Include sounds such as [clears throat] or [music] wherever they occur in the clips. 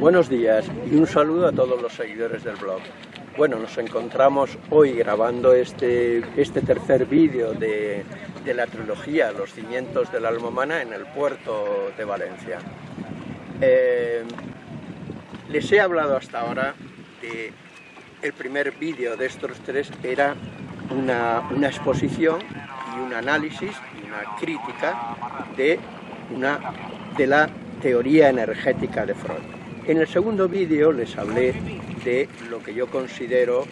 Buenos días y un saludo a todos los seguidores del blog. Bueno, nos encontramos hoy grabando este, este tercer vídeo de, la trilogía Los cimientos de la alma humana en el puerto de Valencia. Eh, les he hablado hasta ahora de el primer vídeo de estos tres era una, una exposición y un análisis y una crítica de, una, de la teoría energética de Freud. En el segundo vídeo les hablé de lo que yo considero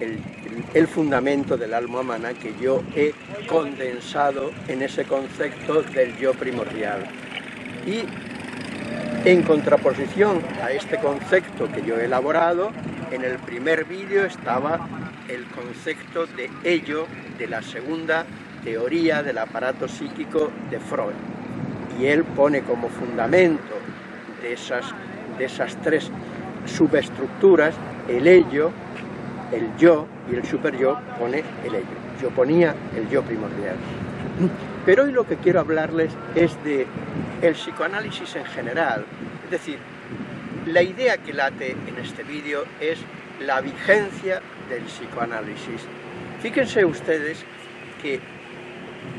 el, fundamento del alma humana que yo he condensado en ese concepto del yo primordial. Y en contraposición a este concepto que yo he elaborado, en el primer vídeo estaba el concepto de ello de la segunda teoría del aparato psíquico de Freud. Y él pone como fundamento de esas, de esas tres subestructuras el ello, el yo y el superyo pone el ello. Yo ponía el yo primordial. Pero hoy lo que quiero hablarles es de el psicoanálisis en general, es decir, la idea que late en este vídeo es la vigencia del psicoanálisis. Fíjense ustedes que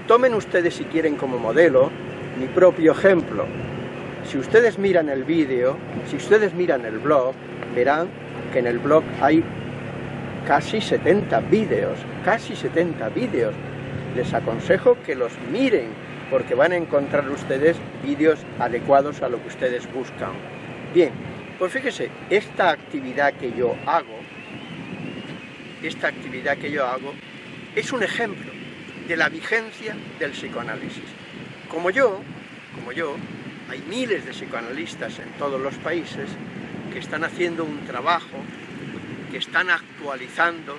tomen ustedes si quieren como modelo mi propio ejemplo. Si ustedes miran el vídeo, si ustedes miran el blog, verán que en el blog hay casi 70 vídeos, casi 70 vídeos. Les aconsejo que los miren, porque van a encontrar ustedes vídeos adecuados a lo que ustedes buscan. Bien, pues fíjese, esta actividad que yo hago, esta actividad que yo hago, es un ejemplo de la vigencia del psicoanálisis. Como yo, como yo, hay miles de psicoanalistas en todos los países que están haciendo un trabajo, que están actualizando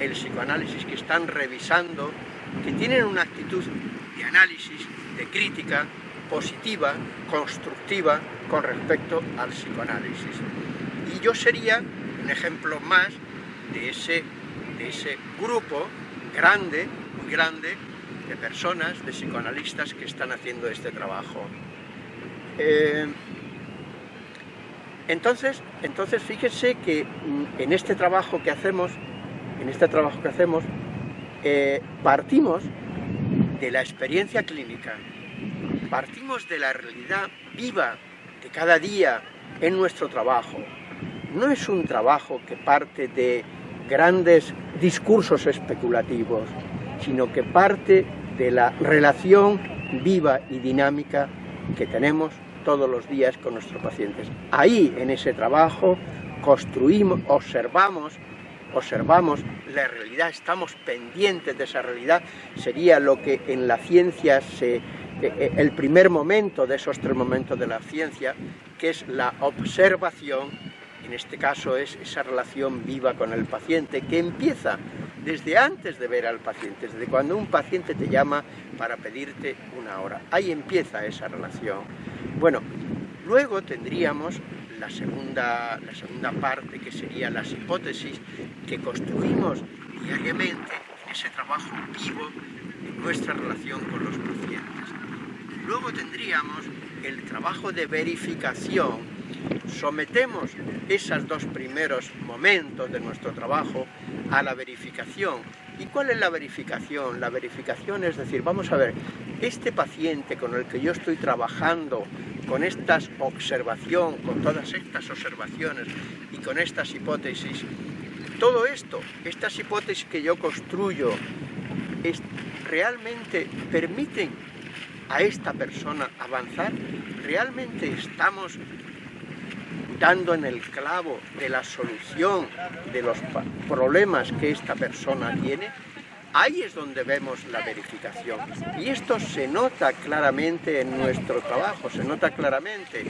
el psicoanálisis, que están revisando, que tienen una actitud de análisis, de crítica positiva, constructiva con respecto al psicoanálisis. Y yo sería un ejemplo más de ese, de ese grupo grande, muy grande, de personas, de psicoanalistas que están haciendo este trabajo. Eh, entonces, entonces fíjense que mm, en este trabajo que hacemos, en este trabajo que hacemos, eh, partimos de la experiencia clínica, partimos de la realidad viva de cada día en nuestro trabajo. No es un trabajo que parte de grandes discursos especulativos, sino que parte de la relación viva y dinámica que tenemos todos los días con nuestros pacientes. Ahí, en ese trabajo, construimos, observamos, observamos la realidad, estamos pendientes de esa realidad, sería lo que en la ciencia se... Eh, eh, el primer momento de esos tres momentos de la ciencia, que es la observación, en este caso es esa relación viva con el paciente, que empieza desde antes de ver al paciente, desde cuando un paciente te llama para pedirte una hora. Ahí empieza esa relación. Bueno, luego tendríamos la segunda, la segunda parte, que sería las hipótesis que construimos diariamente en ese trabajo vivo en nuestra relación con los pacientes. Luego tendríamos el trabajo de verificación sometemos esos dos primeros momentos de nuestro trabajo a la verificación. ¿Y cuál es la verificación? La verificación es decir, vamos a ver, este paciente con el que yo estoy trabajando, con esta observación, con todas estas observaciones y con estas hipótesis, todo esto, estas hipótesis que yo construyo, realmente permiten a esta persona avanzar? ¿Realmente estamos dando en el clavo de la solución de los problemas que esta persona tiene, ahí es donde vemos la verificación. Y esto se nota claramente en nuestro trabajo, se nota claramente,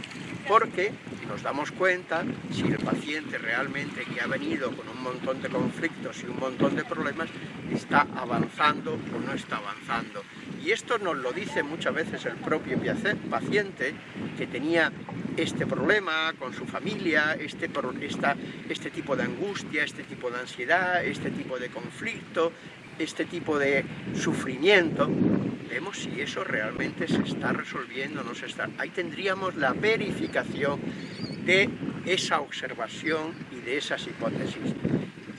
porque nos damos cuenta si el paciente realmente que ha venido con un montón de conflictos y un montón de problemas está avanzando o no está avanzando. Y esto nos lo dice muchas veces el propio paciente que tenía este problema con su familia, este, este tipo de angustia, este tipo de ansiedad, este tipo de conflicto, este tipo de sufrimiento, vemos si eso realmente se está resolviendo o no se está. Ahí tendríamos la verificación de esa observación y de esas hipótesis.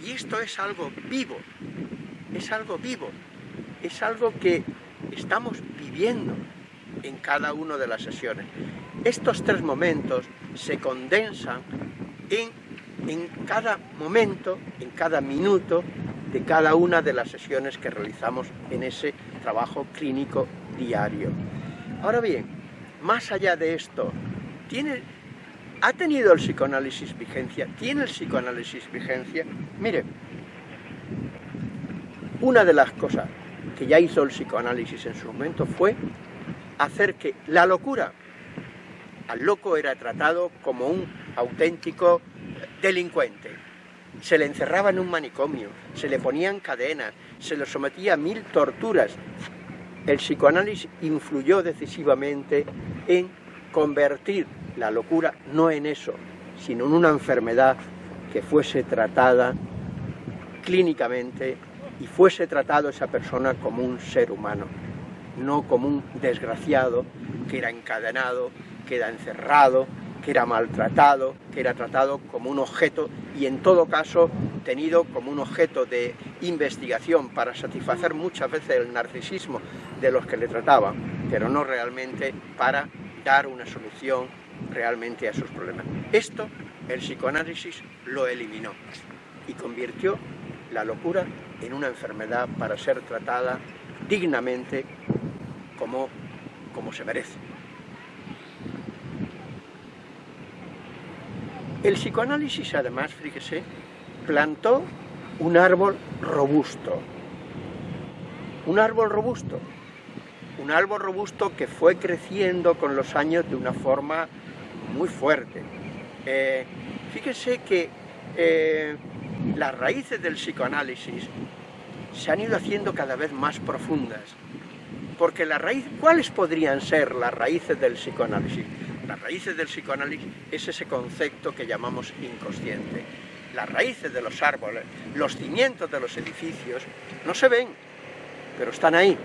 Y esto es algo vivo, es algo vivo, es algo que estamos viviendo en cada una de las sesiones. Estos tres momentos se condensan en, en cada momento, en cada minuto de cada una de las sesiones que realizamos en ese trabajo clínico diario. Ahora bien, más allá de esto, ¿tiene, ¿ha tenido el psicoanálisis vigencia? ¿Tiene el psicoanálisis vigencia? Mire, una de las cosas que ya hizo el psicoanálisis en su momento fue hacer que la locura, al loco era tratado como un auténtico delincuente, se le encerraba en un manicomio, se le ponían cadenas, se le sometía a mil torturas. El psicoanálisis influyó decisivamente en convertir la locura no en eso, sino en una enfermedad que fuese tratada clínicamente y fuese tratado esa persona como un ser humano, no como un desgraciado que era encadenado, que era encerrado, que era maltratado, que era tratado como un objeto y en todo caso tenido como un objeto de investigación para satisfacer muchas veces el narcisismo de los que le trataban, pero no realmente para dar una solución realmente a sus problemas. Esto el psicoanálisis lo eliminó y convirtió la locura en una enfermedad para ser tratada dignamente como, como se merece. El psicoanálisis, además, fíjese, plantó un árbol robusto. Un árbol robusto. Un árbol robusto que fue creciendo con los años de una forma muy fuerte. Eh, fíjese que eh, las raíces del psicoanálisis se han ido haciendo cada vez más profundas. Porque la raíz, ¿cuáles podrían ser las raíces del psicoanálisis? Las raíces del psicoanálisis es ese concepto que llamamos inconsciente. Las raíces de los árboles, los cimientos de los edificios, no se ven, pero están ahí.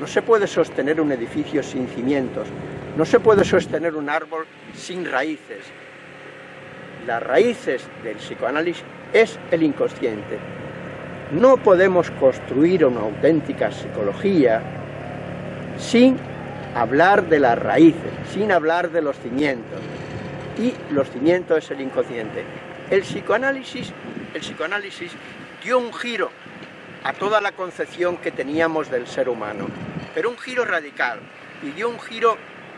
No se puede sostener un edificio sin cimientos, no se puede sostener un árbol sin raíces. Las raíces del psicoanálisis es el inconsciente. No podemos construir una auténtica psicología sin hablar de las raíces, sin hablar de los cimientos. Y los cimientos es el inconsciente. El psicoanálisis, el psicoanálisis dio un giro a toda la concepción que teníamos del ser humano, pero un giro radical, y dio un giro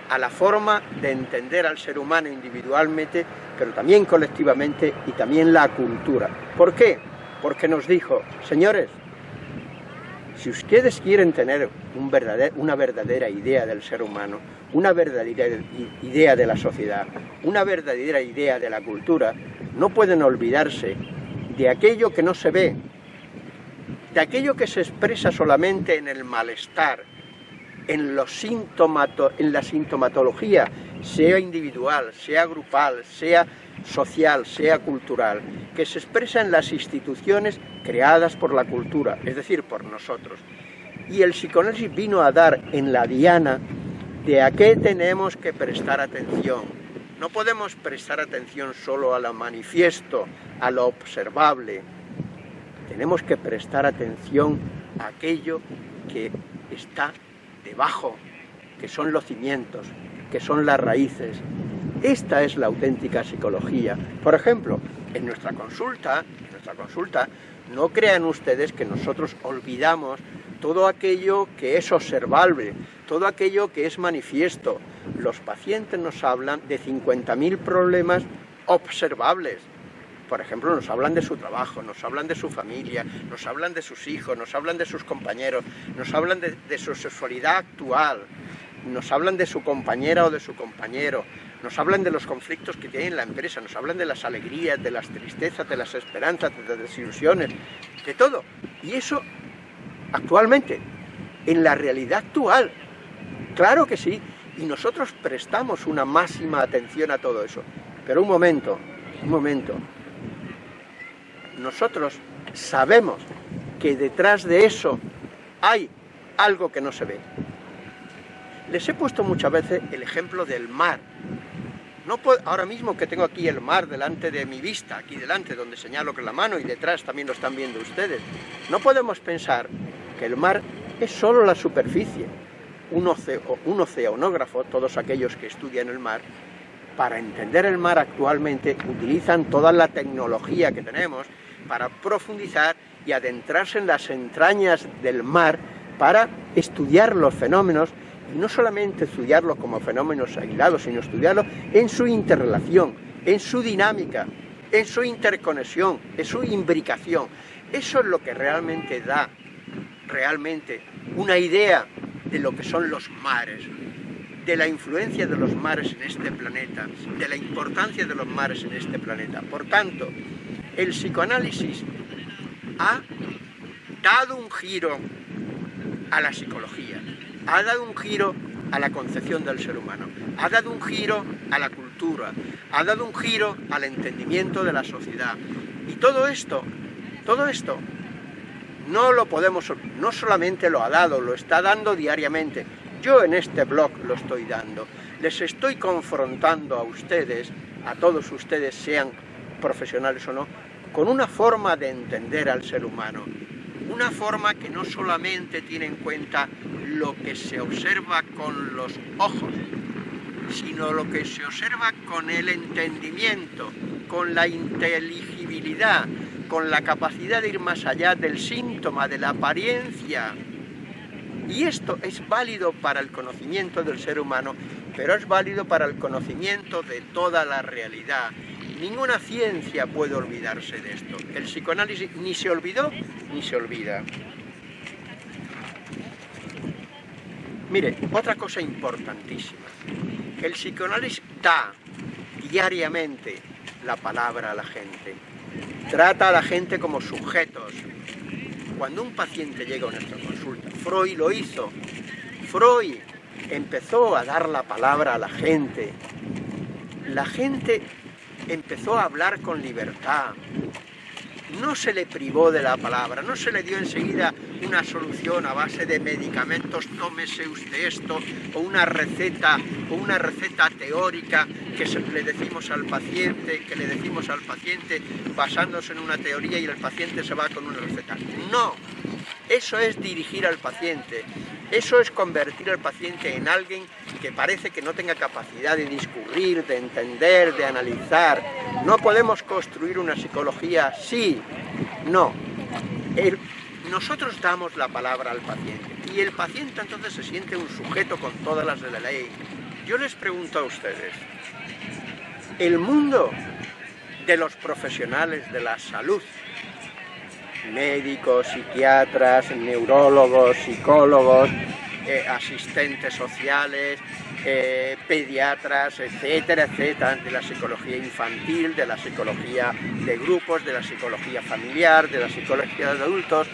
a la forma de entender al ser humano individualmente, pero también colectivamente y también la cultura. ¿Por qué? Porque nos dijo, señores, si ustedes quieren tener una verdadera idea del ser humano, una verdadera idea de la sociedad, una verdadera idea de la cultura, no pueden olvidarse de aquello que no se ve, de aquello que se expresa solamente en el malestar, en, los en la sintomatología, sea individual, sea grupal, sea social, sea cultural, que se expresa en las instituciones creadas por la cultura, es decir, por nosotros. Y el psicoanálisis vino a dar en la diana de a qué tenemos que prestar atención. No podemos prestar atención solo a lo manifiesto, a lo observable. Tenemos que prestar atención a aquello que está debajo, que son los cimientos, que son las raíces, esta es la auténtica psicología. Por ejemplo, en nuestra consulta, en nuestra consulta, no crean ustedes que nosotros olvidamos todo aquello que es observable, todo aquello que es manifiesto. Los pacientes nos hablan de 50.000 problemas observables. Por ejemplo, nos hablan de su trabajo, nos hablan de su familia, nos hablan de sus hijos, nos hablan de sus compañeros, nos hablan de, de su sexualidad actual, nos hablan de su compañera o de su compañero, nos hablan de los conflictos que tiene la empresa, nos hablan de las alegrías, de las tristezas, de las esperanzas, de las desilusiones, de todo. Y eso, actualmente, en la realidad actual, claro que sí, y nosotros prestamos una máxima atención a todo eso. Pero un momento, un momento, nosotros sabemos que detrás de eso hay algo que no se ve. Les he puesto muchas veces el ejemplo del mar, No puedo, ahora mismo que tengo aquí el mar delante de mi vista, aquí delante donde señalo con la mano y detrás también lo están viendo ustedes, no podemos pensar que el mar es solo la superficie. Un, un oceanógrafo, todos aquellos que estudian el mar, para entender el mar actualmente utilizan toda la tecnología que tenemos para profundizar y adentrarse en las entrañas del mar para estudiar los fenómenos no solamente estudiarlos como fenómenos aislados, sino estudiarlos en su interrelación, en su dinámica, en su interconexión, en su imbricación. Eso es lo que realmente da realmente una idea de lo que son los mares, de la influencia de los mares en este planeta, de la importancia de los mares en este planeta. Por tanto, el psicoanálisis ha dado un giro a la psicología, ha dado un giro a la concepción del ser humano, ha dado un giro a la cultura, ha dado un giro al entendimiento de la sociedad. Y todo esto, todo esto, no lo podemos, no solamente lo ha dado, lo está dando diariamente. Yo en este blog lo estoy dando. Les estoy confrontando a ustedes, a todos ustedes, sean profesionales o no, con una forma de entender al ser humano, una forma que no solamente tiene en cuenta lo que se observa con los ojos, sino lo que se observa con el entendimiento, con la inteligibilidad, con la capacidad de ir más allá del síntoma, de la apariencia. Y esto es válido para el conocimiento del ser humano, pero es válido para el conocimiento de toda la realidad. Ninguna ciencia puede olvidarse de esto. El psicoanálisis ni se olvidó ni se olvida. Mire, otra cosa importantísima. El psicoanálisis da diariamente la palabra a la gente. Trata a la gente como sujetos. Cuando un paciente llega a nuestra consulta, Freud lo hizo. Freud empezó a dar la palabra a la gente. La gente empezó a hablar con libertad, no se le privó de la palabra, no se le dio enseguida una solución a base de medicamentos, tómese usted esto, o una receta, o una receta teórica que le decimos al paciente, que le decimos al paciente basándose en una teoría y el paciente se va con una receta. No, eso es dirigir al paciente, eso es convertir al paciente en alguien que parece que no tenga capacidad de discurrir, de entender, de analizar. No podemos construir una psicología así, no. nosotros damos la palabra al paciente y el paciente entonces se siente un sujeto con todas las de la ley. Yo les pregunto a ustedes, el mundo de los profesionales de la salud médicos, psiquiatras, neurólogos, psicólogos, eh, asistentes sociales, eh, pediatras, etcétera, etcétera, de la psicología infantil, de la psicología de grupos, de la psicología familiar, de la psicología de adultos,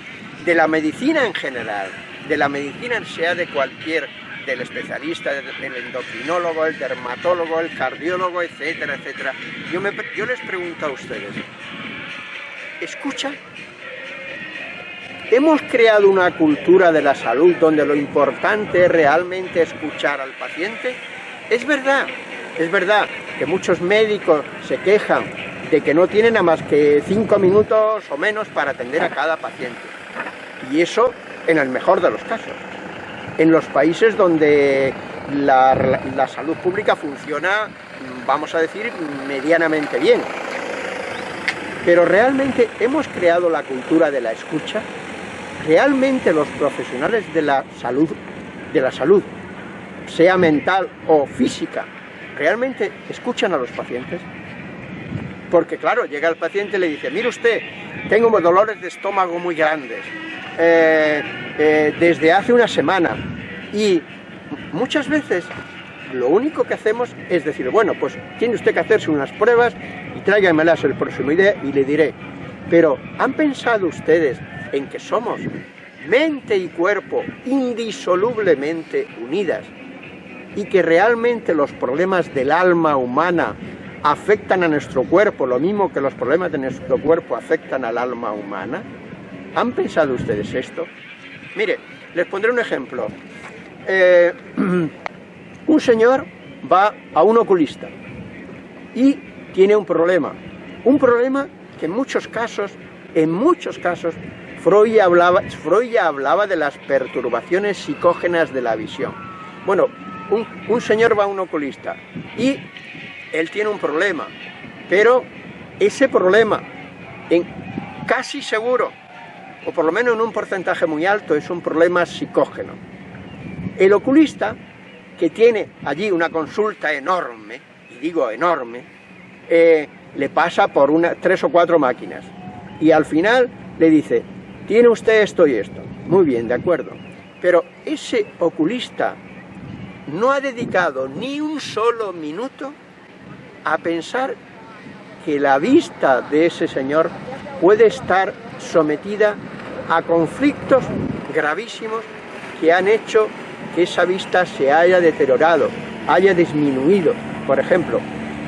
de la medicina en general, de la medicina sea de cualquier, del especialista, del endocrinólogo, el dermatólogo, el cardiólogo, etcétera, etcétera. Yo, yo les pregunto a ustedes, ¿escucha Hemos creado una cultura de la salud donde lo importante es realmente escuchar al paciente. Es verdad, es verdad que muchos médicos se quejan de que no tienen nada más que cinco minutos o menos para atender a cada paciente. Y eso en el mejor de los casos. En los países donde la, la salud pública funciona, vamos a decir, medianamente bien. Pero realmente hemos creado la cultura de la escucha realmente los profesionales de la salud, de la salud, sea mental o física, realmente escuchan a los pacientes? Porque claro, llega el paciente y le dice, mire usted, tengo dolores de estómago muy grandes, eh, eh, desde hace una semana, y muchas veces lo único que hacemos es decir, bueno, pues tiene usted que hacerse unas pruebas y tráigamelas el próximo día y le diré. Pero, ¿han pensado ustedes en que somos mente y cuerpo indisolublemente unidas y que realmente los problemas del alma humana afectan a nuestro cuerpo, lo mismo que los problemas de nuestro cuerpo afectan al alma humana? ¿Han pensado ustedes esto? Mire, les pondré un ejemplo. Eh, [clears throat] un señor va a un oculista y tiene un problema. Un problema que en muchos casos, en muchos casos, Freud hablaba, Freud hablaba de las perturbaciones psicógenas de la visión. Bueno, un, un señor va a un oculista y él tiene un problema, pero ese problema, en casi seguro, o por lo menos en un porcentaje muy alto, es un problema psicógeno. El oculista, que tiene allí una consulta enorme, y digo enorme, eh, le pasa por una, tres o cuatro máquinas, y al final le dice, tiene usted esto y esto. Muy bien, de acuerdo. Pero ese oculista no ha dedicado ni un solo minuto a pensar que la vista de ese señor puede estar sometida a conflictos gravísimos que han hecho que esa vista se haya deteriorado, haya disminuido. Por ejemplo,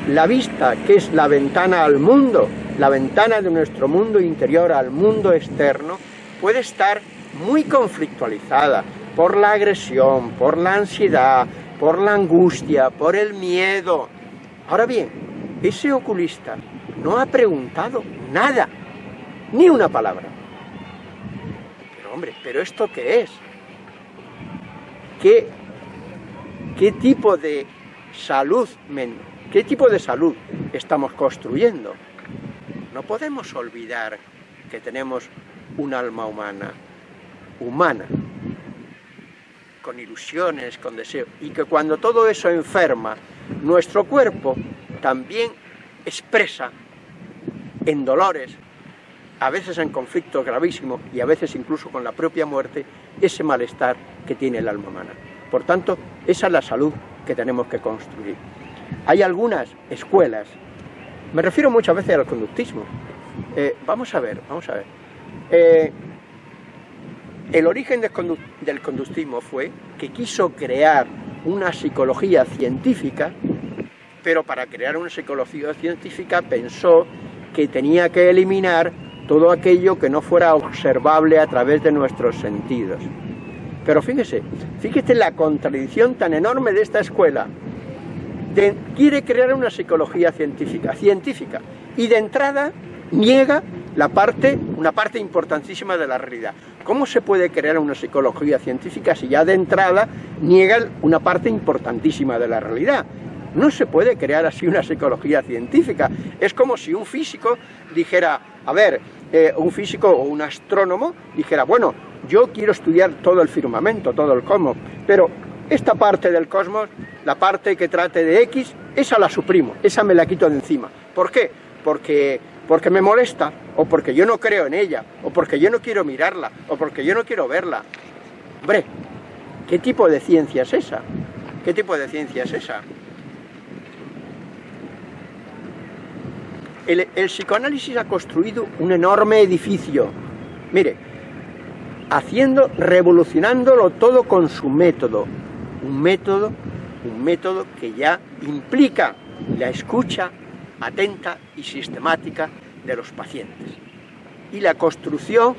la vista, que es la ventana al mundo, la ventana de nuestro mundo interior al mundo externo, puede estar muy conflictualizada por la agresión, por la ansiedad, por la angustia, por el miedo. Ahora bien, ese oculista no ha preguntado nada, ni una palabra. Pero hombre, ¿pero esto qué es? ¿Qué, qué tipo de salud, qué tipo de salud estamos construyendo? No podemos olvidar que tenemos un alma humana, humana, con ilusiones, con deseos, y que cuando todo eso enferma, nuestro cuerpo también expresa en dolores, a veces en conflictos gravísimos y a veces incluso con la propia muerte, ese malestar que tiene el alma humana. Por tanto, esa es la salud que tenemos que construir. Hay algunas escuelas, me refiero muchas veces al conductismo, eh, vamos a ver, vamos a ver, eh, el origen del conductismo fue que quiso crear una psicología científica, pero para crear una psicología científica pensó que tenía que eliminar todo aquello que no fuera observable a través de nuestros sentidos. Pero fíjese, fíjese la contradicción tan enorme de esta escuela. quiere crear una psicología científica, científica, y de entrada niega la parte, una parte importantísima de la realidad. ¿Cómo se puede crear una psicología científica si ya de entrada niega una parte importantísima de la realidad? No se puede crear así una psicología científica. Es como si un físico dijera, a ver, eh, un físico o un astrónomo dijera, bueno, yo quiero estudiar todo el firmamento, todo el cosmos, pero esta parte del cosmos, la parte que trate de X, esa la suprimo, esa me la quito de encima. ¿Por qué? Porque porque me molesta, o porque yo no creo en ella, o porque yo no quiero mirarla, o porque yo no quiero verla. Hombre, ¿qué tipo de ciencia es esa? ¿Qué tipo de ciencia es esa? El, el psicoanálisis ha construido un enorme edificio. Mire, haciendo, revolucionándolo todo con su método. Un método, un método que ya implica la escucha atenta y sistemática de los pacientes. Y la construcción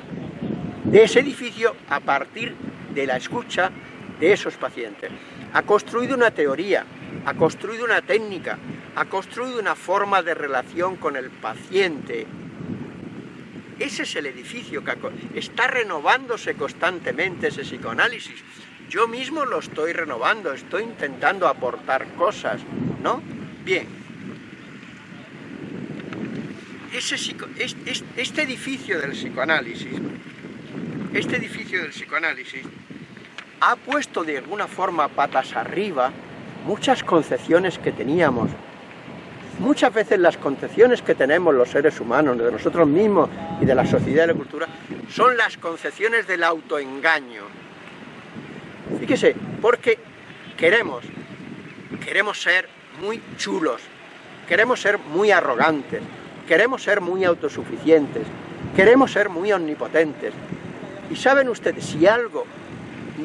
de ese edificio a partir de la escucha de esos pacientes. Ha construido una teoría, ha construido una técnica, ha construido una forma de relación con el paciente. Ese es el edificio que está renovándose constantemente ese psicoanálisis. Yo mismo lo estoy renovando, estoy intentando aportar cosas, ¿no? Bien, este edificio del psicoanálisis, este edificio del psicoanálisis ha puesto de alguna forma patas arriba muchas concepciones que teníamos. Muchas veces las concepciones que tenemos los seres humanos, de nosotros mismos y de la sociedad y la cultura, son las concepciones del autoengaño. Fíjese, porque queremos, queremos ser muy chulos, queremos ser muy arrogantes, queremos ser muy autosuficientes, queremos ser muy omnipotentes. Y saben ustedes, si algo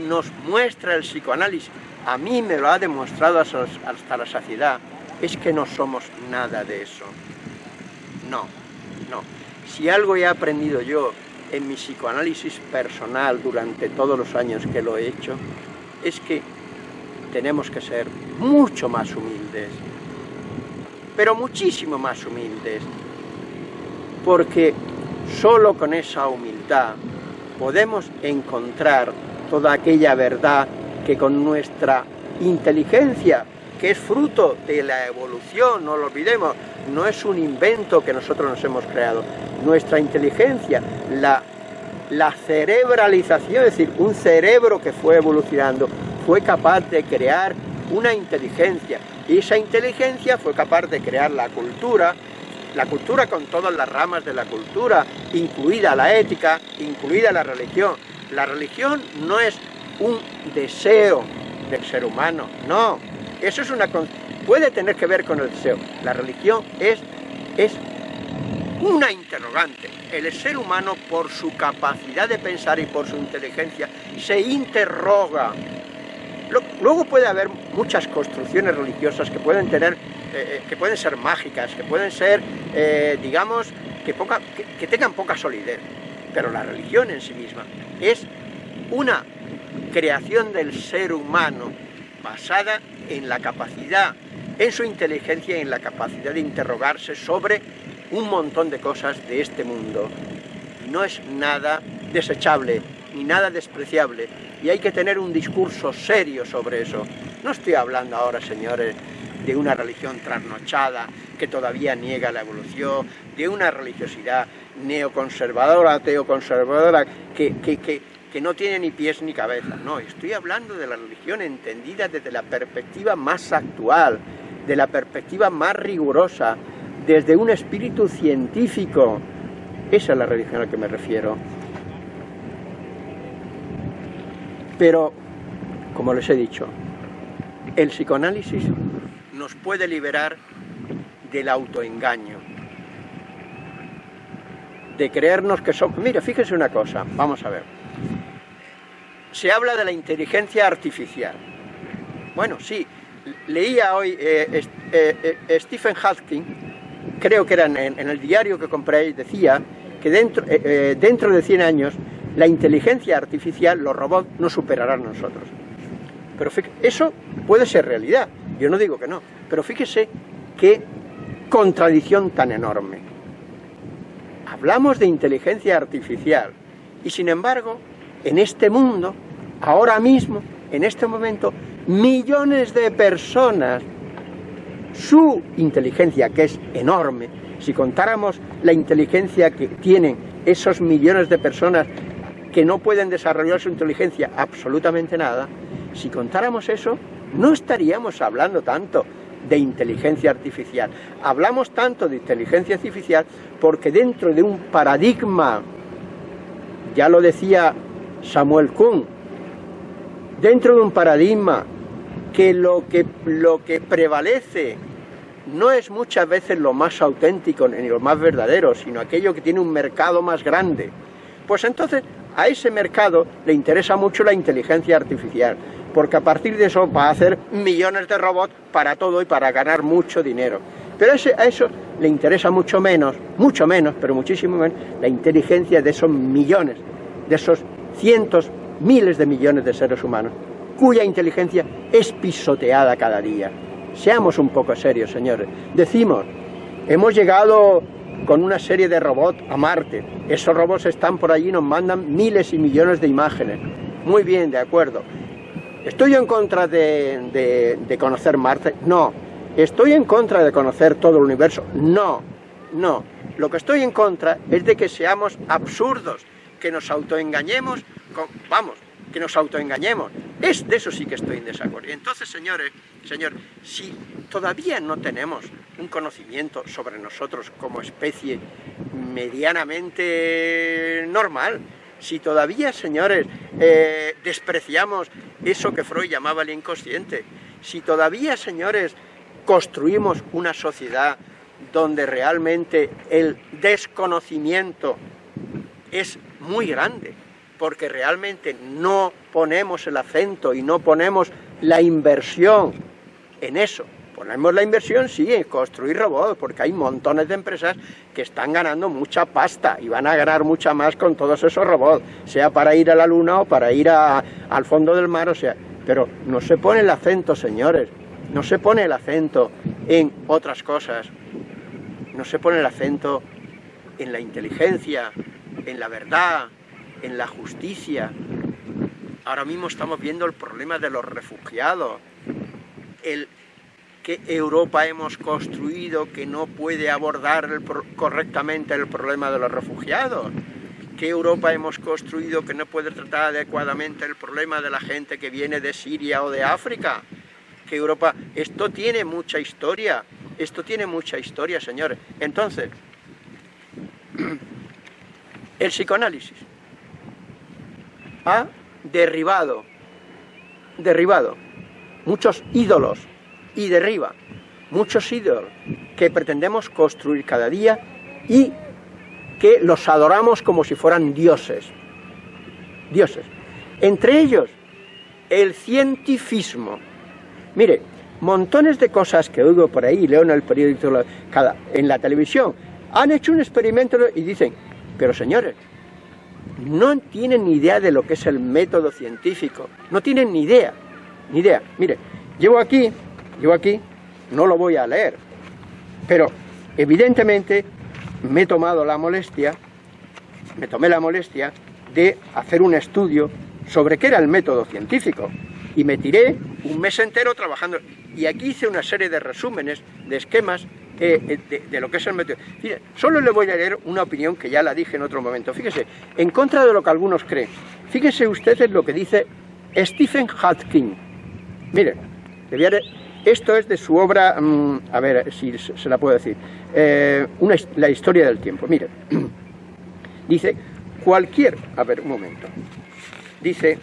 nos muestra el psicoanálisis, a mí me lo ha demostrado hasta la saciedad, es que no somos nada de eso. No, no. Si algo he aprendido yo en mi psicoanálisis personal durante todos los años que lo he hecho, es que tenemos que ser mucho más humildes, pero muchísimo más humildes. Porque solo con esa humildad podemos encontrar toda aquella verdad que con nuestra inteligencia, que es fruto de la evolución, no lo olvidemos, no es un invento que nosotros nos hemos creado. Nuestra inteligencia, la, la cerebralización, es decir, un cerebro que fue evolucionando, fue capaz de crear una inteligencia, y esa inteligencia fue capaz de crear la cultura, la cultura con todas las ramas de la cultura, incluida la ética, incluida la religión. La religión no es un deseo del ser humano, no. Eso es una puede tener que ver con el deseo. La religión es, es una interrogante. El ser humano, por su capacidad de pensar y por su inteligencia, se interroga Luego puede haber muchas construcciones religiosas que pueden tener, eh, que pueden ser mágicas, que pueden ser, eh, digamos, que, que tengan poca solidez. Pero la religión en sí misma es una creación del ser humano basada en la capacidad, en su inteligencia y en la capacidad de interrogarse sobre un montón de cosas de este mundo. No es nada desechable, ni nada despreciable, y hay que tener un discurso serio sobre eso. No estoy hablando ahora, señores, de una religión trasnochada que todavía niega la evolución, de una religiosidad neoconservadora, teoconservadora, que, que, que, que no tiene ni pies ni cabeza. No, estoy hablando de la religión entendida desde la perspectiva más actual, de la perspectiva más rigurosa, desde un espíritu científico. Esa es la religión a la que me refiero. Pero, como les he dicho, el psicoanálisis nos puede liberar del autoengaño, de creernos que somos... Mira, fíjense una cosa, vamos a ver. Se habla de la inteligencia artificial. Bueno, sí, leía hoy eh, eh, eh, Stephen Hawking, creo que era en, el diario que compré, decía que dentro, dentro de 100 años la inteligencia artificial, los robots, no superarán a nosotros. Pero eso puede ser realidad, yo no digo que no, pero fíjese qué contradicción tan enorme. Hablamos de inteligencia artificial y sin embargo, en este mundo, ahora mismo, en este momento, millones de personas, su inteligencia, que es enorme, si contáramos la inteligencia que tienen esos millones de personas que no pueden desarrollar su inteligencia absolutamente nada, si contáramos eso, no estaríamos hablando tanto de inteligencia artificial. Hablamos tanto de inteligencia artificial porque dentro de un paradigma, ya lo decía Samuel Kuhn, dentro de un paradigma que lo que, lo que prevalece no es muchas veces lo más auténtico ni lo más verdadero, sino aquello que tiene un mercado más grande, pues entonces a ese mercado le interesa mucho la inteligencia artificial, porque a partir de eso va a hacer millones de robots para todo y para ganar mucho dinero. Pero a eso le interesa mucho menos, mucho menos, pero muchísimo menos, la inteligencia de esos millones, de esos cientos, miles de millones de seres humanos, cuya inteligencia es pisoteada cada día. Seamos un poco serios, señores. Decimos, hemos llegado con una serie de robots a Marte. Esos robots están por allí nos mandan miles y millones de imágenes. Muy bien, de acuerdo. ¿Estoy en contra de, de, conocer Marte? No. ¿Estoy en contra de conocer todo el universo? No, no. Lo que estoy en contra es de que seamos absurdos, que nos autoengañemos, con, vamos, que nos autoengañemos. Es, de eso sí que estoy en desacuerdo. Entonces, señores, señor, si todavía no tenemos un conocimiento sobre nosotros como especie medianamente normal, si todavía, señores, eh, despreciamos eso que Freud llamaba el inconsciente, si todavía, señores, construimos una sociedad donde realmente el desconocimiento es muy grande, porque realmente no ponemos el acento y no ponemos la inversión en eso. Ponemos la inversión, sí, en construir robots, porque hay montones de empresas que están ganando mucha pasta y van a ganar mucha más con todos esos robots, sea para ir a la luna o para ir al fondo del mar, o sea, pero no se pone el acento, señores, no se pone el acento en otras cosas, no se pone el acento en la inteligencia, en la verdad, en la justicia. Ahora mismo estamos viendo el problema de los refugiados, el que Europa hemos construido que no puede abordar correctamente el problema de los refugiados, que Europa hemos construido que no puede tratar adecuadamente el problema de la gente que viene de Siria o de África, que Europa, esto tiene mucha historia, esto tiene mucha historia, señores. Entonces, [clears throat] el psicoanálisis ha derribado, derribado muchos ídolos y derriba muchos ídolos que pretendemos construir cada día y que los adoramos como si fueran dioses. Dioses. Entre ellos, el cientifismo. Mire, montones de cosas que oigo por ahí, leo en el periódico, cada, en la televisión, han hecho un experimento y dicen, pero señores, no tienen ni idea de lo que es el método científico, no tienen ni idea, ni idea. Mire, llevo aquí, llevo aquí, no lo voy a leer, pero evidentemente me he tomado la molestia, me tomé la molestia de hacer un estudio sobre qué era el método científico y me tiré un mes entero trabajando y aquí hice una serie de resúmenes, de esquemas eh, de, lo que es el método. solo le voy a leer una opinión que ya la dije en otro momento. Fíjese, en contra de lo que algunos creen, fíjese ustedes lo que dice Stephen Hawking. Mire, esto es de su obra, mm, a ver si se la puedo decir, eh, la historia del tiempo. Mire, [clears throat] dice, cualquier, a ver, un momento, dice,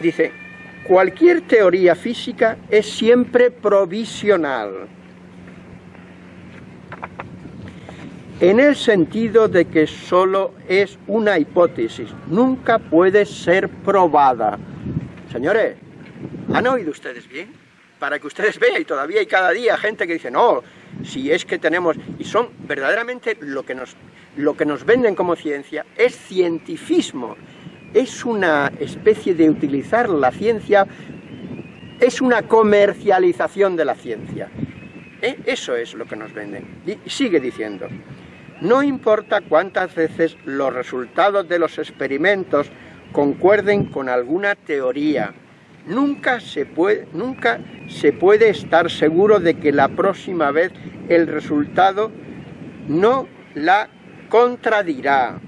dice, cualquier teoría física es siempre provisional, en el sentido de que solo es una hipótesis, nunca puede ser probada. Señores, ¿han oído ustedes bien? Para que ustedes vean, y todavía hay cada día gente que dice, no, si es que tenemos, y son verdaderamente lo que nos, lo que nos venden como ciencia, es cientifismo, es una especie de utilizar la ciencia, es una comercialización de la ciencia. ¿Eh? Eso es lo que nos venden. Y sigue diciendo, no importa cuántas veces los resultados de los experimentos concuerden con alguna teoría, nunca se puede, nunca se puede estar seguro de que la próxima vez el resultado no la contradirá.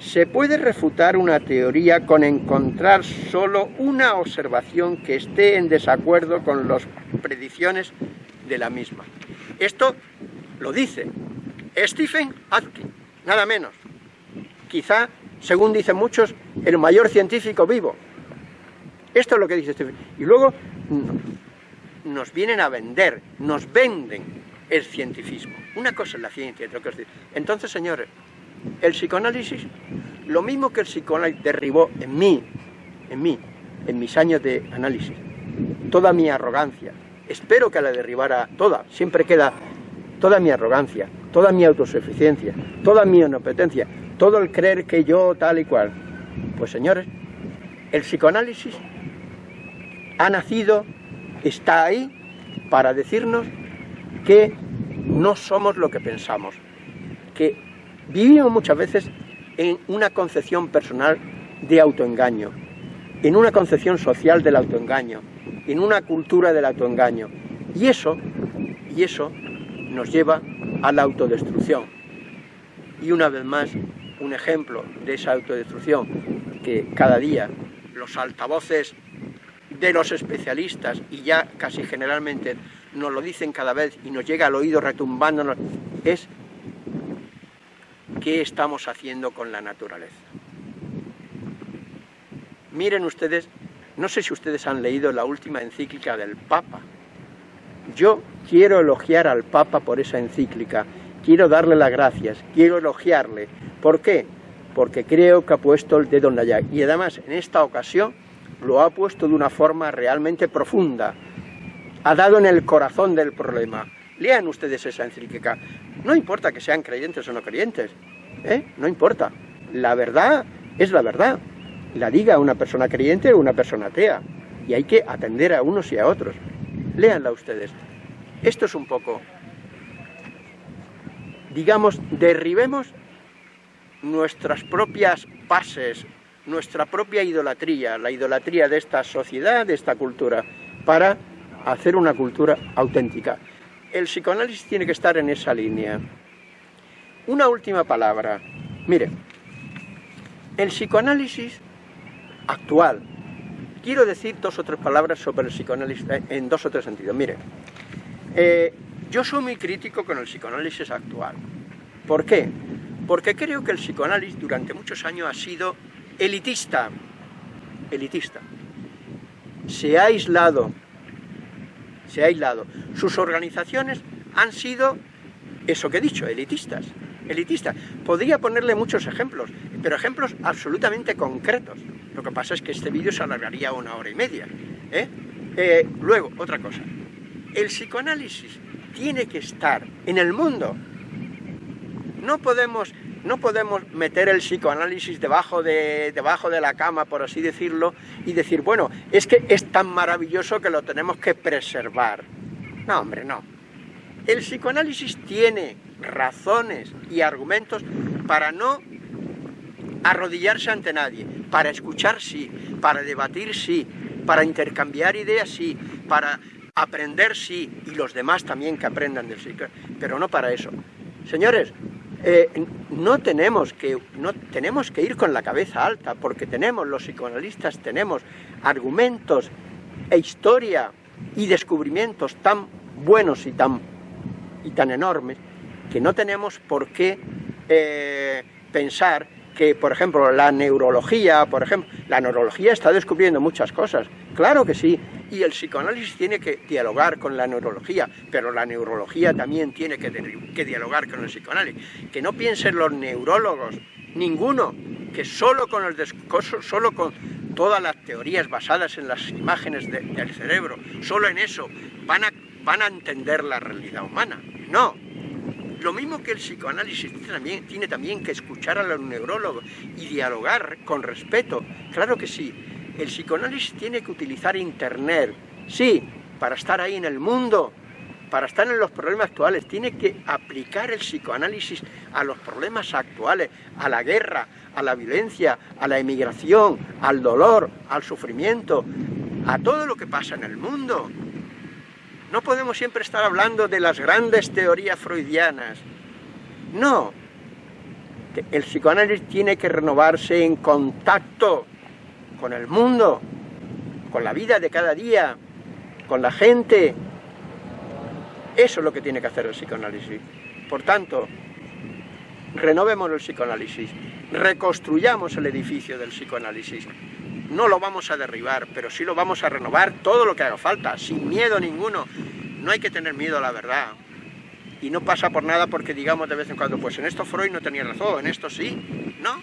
Se puede refutar una teoría con encontrar solo una observación que esté en desacuerdo con las predicciones de la misma. Esto lo dice Stephen Hawking, nada menos. Quizá, según dicen muchos, el mayor científico vivo. Esto es lo que dice Stephen. Y luego nos vienen a vender, nos venden el cientifismo. Una cosa es la ciencia, otra cosa es... Entonces, señores, el psicoanálisis, lo mismo que el psicoanálisis derribó en mí, en mí, en mis años de análisis, toda mi arrogancia, espero que la derribara toda, siempre queda toda mi arrogancia, toda mi autosuficiencia, toda mi inopetencia, todo el creer que yo tal y cual. Pues señores, el psicoanálisis ha nacido, está ahí para decirnos que no somos lo que pensamos, que Vivimos muchas veces en una concepción personal de autoengaño, en una concepción social del autoengaño, en una cultura del autoengaño. Y eso, y eso nos lleva a la autodestrucción. Y una vez más, un ejemplo de esa autodestrucción que cada día los altavoces de los especialistas, y ya casi generalmente nos lo dicen cada vez y nos llega al oído retumbándonos, es qué estamos haciendo con la naturaleza. Miren ustedes, no sé si ustedes han leído la última encíclica del Papa. Yo quiero elogiar al Papa por esa encíclica, quiero darle las gracias, quiero elogiarle. ¿Por qué? Porque creo que ha puesto el dedo en la llaga. Y además, en esta ocasión, lo ha puesto de una forma realmente profunda. Ha dado en el corazón del problema. Lean ustedes esa encíclica. No importa que sean creyentes o no creyentes, ¿eh? no importa. La verdad es la verdad. La diga una persona creyente o una persona atea. y hay que atender a unos y a otros. Léanla ustedes. Esto es un poco, digamos, derribemos nuestras propias pases, nuestra propia idolatría, la idolatría de esta sociedad, de esta cultura, para hacer una cultura auténtica. El psicoanálisis tiene que estar en esa línea. Una última palabra. Mire, el psicoanálisis actual, quiero decir dos o tres palabras sobre el psicoanálisis eh, en dos o tres sentidos. Mire, eh, yo soy muy crítico con el psicoanálisis actual. ¿Por qué? Porque creo que el psicoanálisis durante muchos años ha sido elitista, elitista. Se ha aislado, se ha aislado. Sus organizaciones han sido, eso que he dicho, elitistas elitista. Podría ponerle muchos ejemplos, pero ejemplos absolutamente concretos. Lo que pasa es que este vídeo se alargaría una hora y media. ¿eh? Eh, luego, otra cosa. El psicoanálisis tiene que estar en el mundo. No podemos, no podemos meter el psicoanálisis debajo de, debajo de la cama, por así decirlo, y decir, bueno, es que es tan maravilloso que lo tenemos que preservar. No, hombre, no. El psicoanálisis tiene razones y argumentos para no arrodillarse ante nadie, para escuchar sí, para debatir sí, para intercambiar ideas sí, para aprender sí, y los demás también que aprendan del psicoanálisis, pero no para eso. Señores, eh, no, tenemos que, no tenemos que ir con la cabeza alta, porque tenemos, los psicoanalistas tenemos argumentos e historia y descubrimientos tan buenos y tan, y tan enormes, que no tenemos por qué eh, pensar que, por ejemplo, la neurología, por ejemplo, la neurología está descubriendo muchas cosas, claro que sí, y el psicoanálisis tiene que dialogar con la neurología, pero la neurología también tiene que, que dialogar con el psicoanálisis. Que no piensen los neurólogos, ninguno, que solo con, el solo con todas las teorías basadas en las imágenes del cerebro, solo en eso, van a, van a entender la realidad humana. No, lo mismo que el psicoanálisis tiene también, que escuchar a los neurólogos y dialogar con respeto. Claro que sí. El psicoanálisis tiene que utilizar Internet, sí, para estar ahí en el mundo, para estar en los problemas actuales, tiene que aplicar el psicoanálisis a los problemas actuales, a la guerra, a la violencia, a la emigración, al dolor, al sufrimiento, a todo lo que pasa en el mundo. No podemos siempre estar hablando de las grandes teorías freudianas. No. El psicoanálisis tiene que renovarse en contacto con el mundo, con la vida de cada día, con la gente. Eso es lo que tiene que hacer el psicoanálisis. Por tanto, renovemos el psicoanálisis, reconstruyamos el edificio del psicoanálisis. No lo vamos a derribar, pero sí lo vamos a renovar todo lo que haga falta, sin miedo ninguno. No hay que tener miedo a la verdad. Y no pasa por nada porque digamos de vez en cuando, pues en esto Freud no tenía razón, en esto sí. No,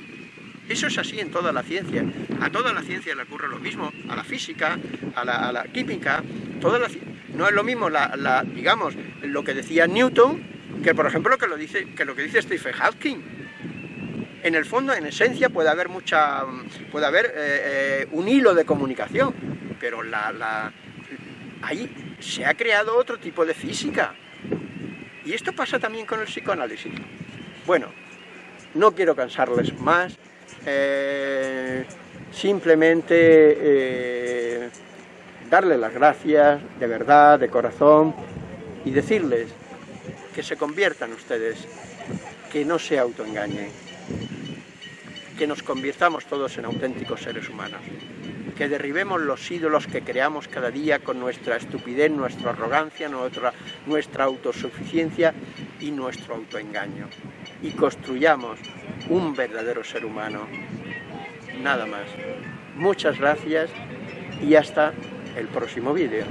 eso es así en toda la ciencia. A toda la ciencia le ocurre lo mismo, a la física, a la, química, no es lo mismo, la, digamos, lo que decía Newton, que por ejemplo que lo, dice, que lo que dice Stephen Hawking en el fondo, en esencia, puede haber mucha, puede haber eh, eh, un hilo de comunicación, pero la, ahí se ha creado otro tipo de física. Y esto pasa también con el psicoanálisis. Bueno, no quiero cansarles más, eh, simplemente darles las gracias de verdad, de corazón, y decirles que se conviertan ustedes, que no se autoengañen que nos convirtamos todos en auténticos seres humanos, que derribemos los ídolos que creamos cada día con nuestra estupidez, nuestra arrogancia, nuestra, nuestra autosuficiencia y nuestro autoengaño, y construyamos un verdadero ser humano. Nada más. Muchas gracias y hasta el próximo vídeo.